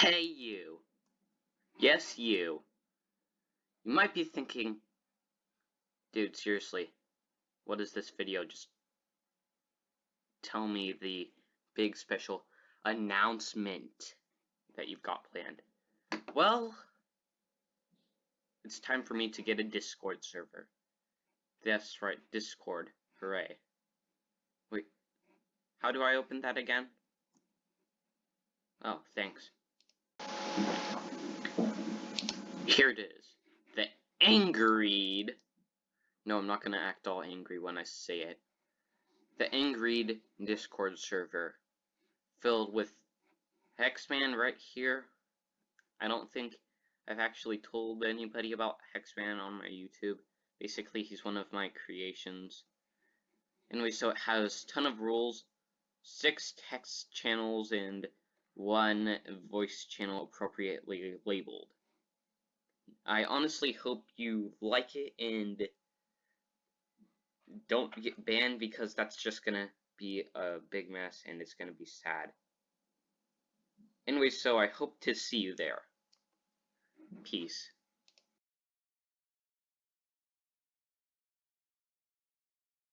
Hey you. Yes, you. You might be thinking, dude, seriously, what is this video? Just tell me the big special announcement that you've got planned. Well, it's time for me to get a Discord server. That's right, Discord. Hooray. Wait, how do I open that again? Oh, thanks. Here it is. The Angreed. No, I'm not gonna act all angry when I say it. The Angreed Discord server. Filled with Hexman right here. I don't think I've actually told anybody about Hexman on my YouTube. Basically, he's one of my creations. Anyway, so it has ton of rules, six text channels, and one voice channel appropriately labeled. I honestly hope you like it and don't get banned because that's just gonna be a big mess and it's gonna be sad. Anyway, so I hope to see you there. Peace.